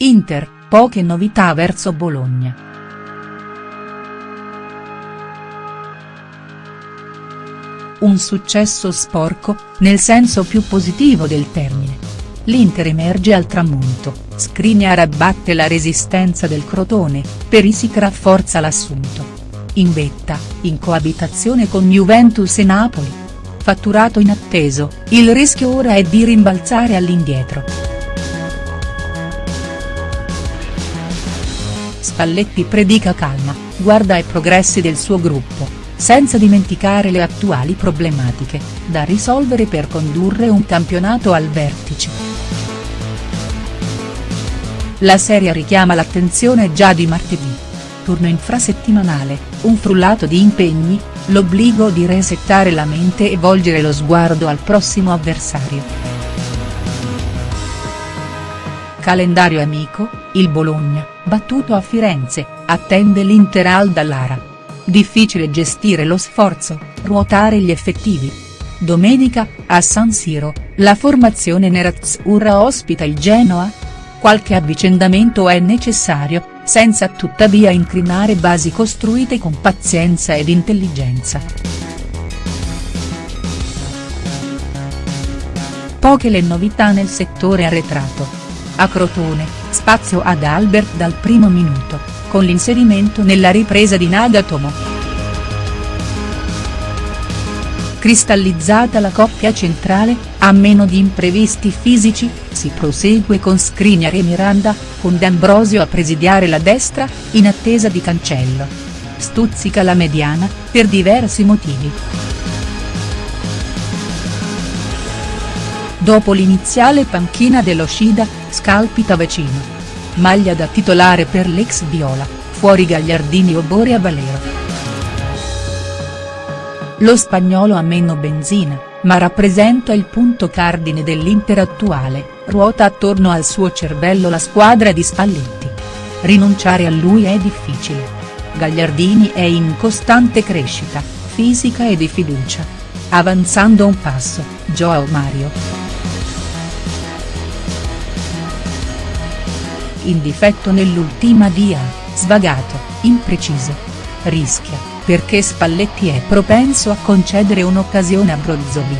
Inter, poche novità verso Bologna. Un successo sporco, nel senso più positivo del termine. L'Inter emerge al tramonto, Skriniar abbatte la resistenza del Crotone, Perisic rafforza l'assunto. In vetta, in coabitazione con Juventus e Napoli. Fatturato inatteso, il rischio ora è di rimbalzare all'indietro. Spalletti predica calma, guarda ai progressi del suo gruppo, senza dimenticare le attuali problematiche, da risolvere per condurre un campionato al vertice. La serie richiama l'attenzione già di martedì. Turno infrasettimanale, un frullato di impegni, l'obbligo di resettare la mente e volgere lo sguardo al prossimo avversario. Calendario amico, il Bologna, battuto a Firenze, attende l'Inter al Dallara. Difficile gestire lo sforzo, ruotare gli effettivi. Domenica, a San Siro, la formazione nerazzurra ospita il Genoa? Qualche avvicendamento è necessario, senza tuttavia incrinare basi costruite con pazienza ed intelligenza. Poche le novità nel settore arretrato. A Crotone, spazio ad Albert dal primo minuto, con l'inserimento nella ripresa di Nagatomo. Cristallizzata la coppia centrale, a meno di imprevisti fisici, si prosegue con Skriniar e Miranda, con D'Ambrosio a presidiare la destra, in attesa di Cancello. Stuzzica la mediana, per diversi motivi. Dopo l'iniziale panchina dello Scida, scalpita vicino. Maglia da titolare per l'ex viola, fuori Gagliardini o Borea Valero. Lo spagnolo ha meno benzina, ma rappresenta il punto cardine dell'Inter attuale, ruota attorno al suo cervello la squadra di Spalletti. Rinunciare a lui è difficile. Gagliardini è in costante crescita, fisica e di fiducia. Avanzando un passo, Joao Mario. In difetto nell'ultima dia, svagato, impreciso. Rischia, perché Spalletti è propenso a concedere un'occasione a Brozovic.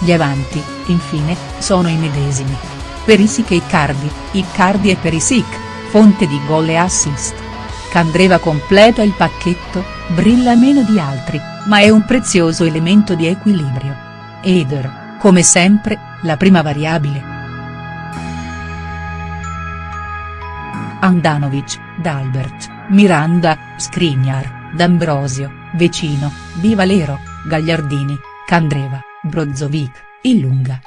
Gli avanti, infine, sono i medesimi. Perisic e Icardi, Icardi e Perisic, fonte di gol e assist. Candreva completa il pacchetto, brilla meno di altri, ma è un prezioso elemento di equilibrio. Eder, come sempre, la prima variabile. Andanovic, D'Albert, Miranda, Skriniar, D'Ambrosio, Vecino, Di Valero, Gagliardini, Candreva, Brozovic, Illunga.